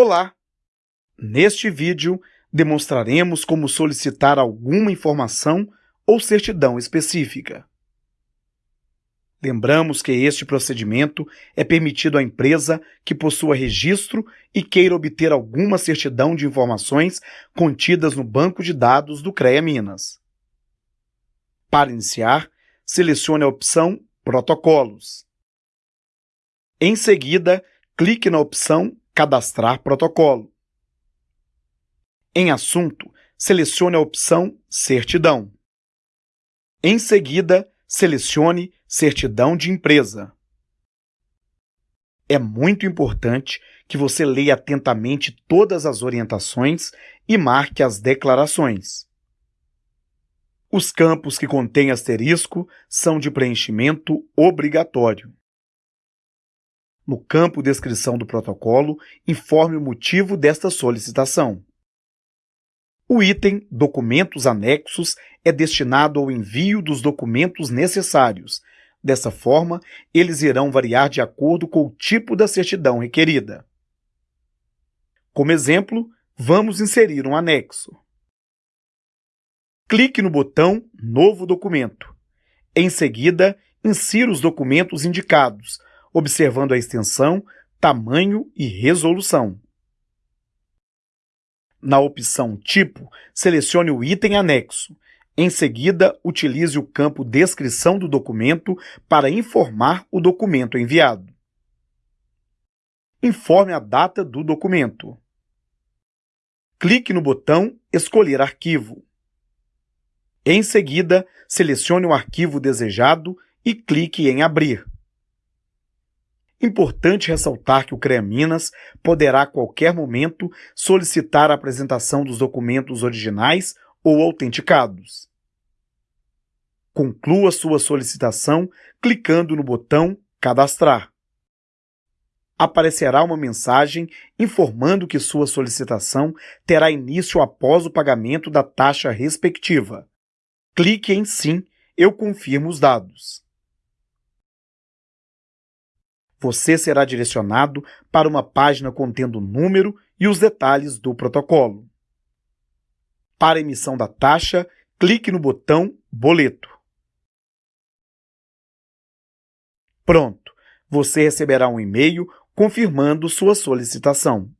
Olá! Neste vídeo, demonstraremos como solicitar alguma informação ou certidão específica. Lembramos que este procedimento é permitido à empresa que possua registro e queira obter alguma certidão de informações contidas no banco de dados do CREA Minas. Para iniciar, selecione a opção Protocolos. Em seguida, clique na opção Cadastrar protocolo. Em Assunto, selecione a opção Certidão. Em seguida, selecione Certidão de Empresa. É muito importante que você leia atentamente todas as orientações e marque as declarações. Os campos que contêm asterisco são de preenchimento obrigatório. No campo Descrição do protocolo, informe o motivo desta solicitação. O item Documentos anexos é destinado ao envio dos documentos necessários. Dessa forma, eles irão variar de acordo com o tipo da certidão requerida. Como exemplo, vamos inserir um anexo. Clique no botão Novo documento. Em seguida, insira os documentos indicados, observando a extensão, tamanho e resolução. Na opção Tipo, selecione o item anexo. Em seguida, utilize o campo Descrição do documento para informar o documento enviado. Informe a data do documento. Clique no botão Escolher arquivo. Em seguida, selecione o arquivo desejado e clique em Abrir. Importante ressaltar que o CREA Minas poderá a qualquer momento solicitar a apresentação dos documentos originais ou autenticados. Conclua sua solicitação clicando no botão Cadastrar. Aparecerá uma mensagem informando que sua solicitação terá início após o pagamento da taxa respectiva. Clique em Sim, eu confirmo os dados você será direcionado para uma página contendo o número e os detalhes do protocolo. Para emissão da taxa, clique no botão Boleto. Pronto! Você receberá um e-mail confirmando sua solicitação.